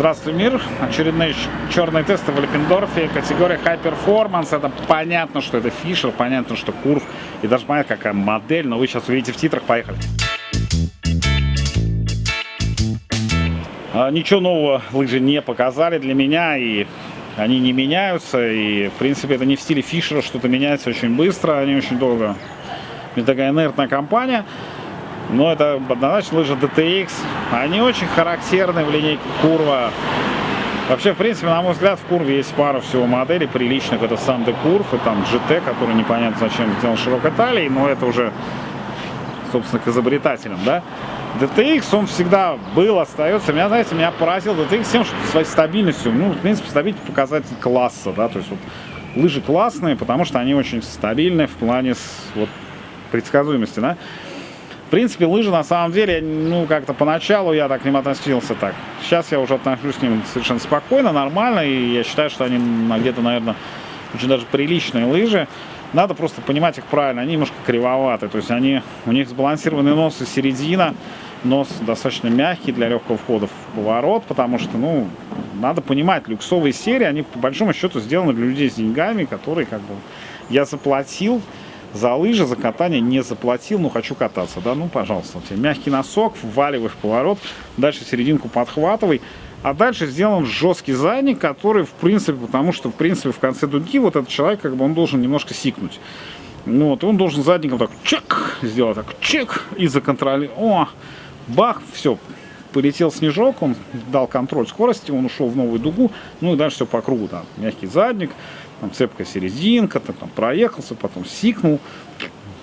Здравствуй, мир! Очередные черные тесты в Лепендорфе. Категория High Performance. Это понятно, что это Фишер, понятно, что Курв. И даже понятно, какая модель. Но вы сейчас увидите в титрах. Поехали! А, ничего нового лыжи не показали для меня. И они не меняются. И, в принципе, это не в стиле Фишера. Что-то меняется очень быстро. Они очень долго. Это такая инертная компания. Но это однозначно лыжи DTX. Они очень характерны в линейке Курва. Вообще, в принципе, на мой взгляд, в Курве есть пара всего моделей приличных. Это сам Курв и там GT, который непонятно зачем сделан широкой талией, но это уже, собственно, к изобретателям, да. DTX, он всегда был, остается. Меня, знаете, меня поразил DTX тем, что своей стабильностью, ну, в принципе, стабильность показатель класса, да, то есть вот лыжи классные, потому что они очень стабильные в плане вот, предсказуемости, да. В принципе, лыжи на самом деле, ну, как-то поначалу я так к ним относился так. Сейчас я уже отношусь к ним совершенно спокойно, нормально, и я считаю, что они где-то, наверное, очень даже приличные лыжи. Надо просто понимать их правильно, они немножко кривоваты, то есть они, у них сбалансированный нос и середина, нос достаточно мягкий для легкого входа в поворот, потому что, ну, надо понимать, люксовые серии, они по большому счету сделаны для людей с деньгами, которые, как бы, я заплатил, за лыжи, за катание не заплатил, но хочу кататься, да, ну, пожалуйста, у тебя мягкий носок, вваливай в поворот, дальше серединку подхватывай, а дальше сделан жесткий задник, который, в принципе, потому что, в принципе, в конце дуги вот этот человек, как бы, он должен немножко сикнуть. Ну, вот, он должен задником так, чек, сделать так, чек, и законтролировать, о, бах, все, полетел снежок, он дал контроль скорости, он ушел в новую дугу, ну и дальше все по кругу, там, мягкий задник, там цепкая серединка, ты там проехался, потом сикнул,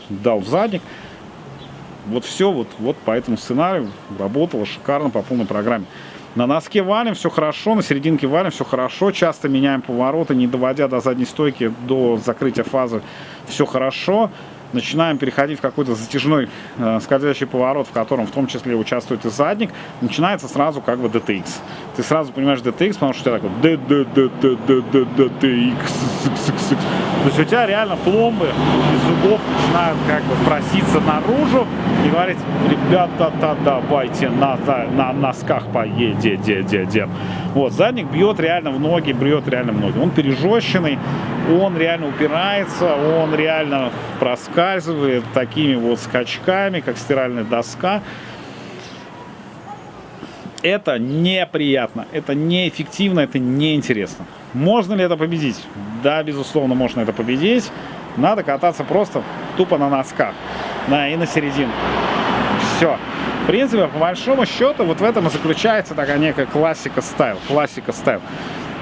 дал задник. Вот все вот, вот по этому сценарию работало шикарно по полной программе. На носке валим, все хорошо, на серединке валим, все хорошо. Часто меняем повороты, не доводя до задней стойки, до закрытия фазы, все хорошо начинаем переходить в какой-то затяжной э, скользящий поворот, в котором в том числе участвует и задник, начинается сразу как бы DTX. Ты сразу понимаешь DTX, потому что у тебя такой DTX. То есть у тебя реально пломбы из зубов начинают как бы проситься наружу и говорить, ребята, да, давайте на, на носках поедем. Вот, задник бьет реально в ноги, бьет реально в ноги. Он пережещенный, он реально упирается, он реально проскальзывает такими вот скачками, как стиральная доска. Это неприятно, это неэффективно, это неинтересно. Можно ли это победить? Да, безусловно, можно это победить. Надо кататься просто тупо на носках на, и на серединку. Все. В принципе, по большому счету, вот в этом и заключается такая некая классика стайл. Классика стайл.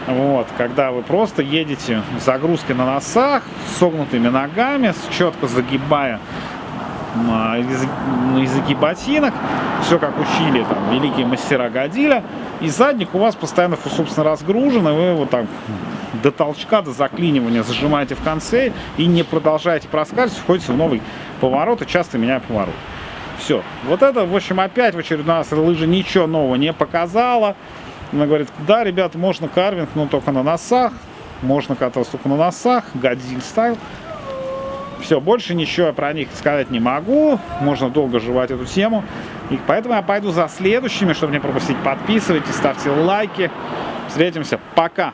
Вот, когда вы просто едете с загрузкой на носах, с согнутыми ногами, четко загибая языки ботинок, все как учили там великие мастера Годиля, и задник у вас постоянно, собственно, разгружен, и вы вот так до толчка, до заклинивания зажимаете в конце и не продолжаете проскальзывать, входите в новый поворот и часто меняя поворот. Все. Вот это, в общем, опять в очередной раз лыжа ничего нового не показала. Она говорит, да, ребята, можно карвинг, но только на носах. Можно кататься только на носах. Годзиль стайл. Все, больше ничего про них сказать не могу. Можно долго жевать эту тему. И поэтому я пойду за следующими, чтобы не пропустить. Подписывайтесь, ставьте лайки. Встретимся. Пока.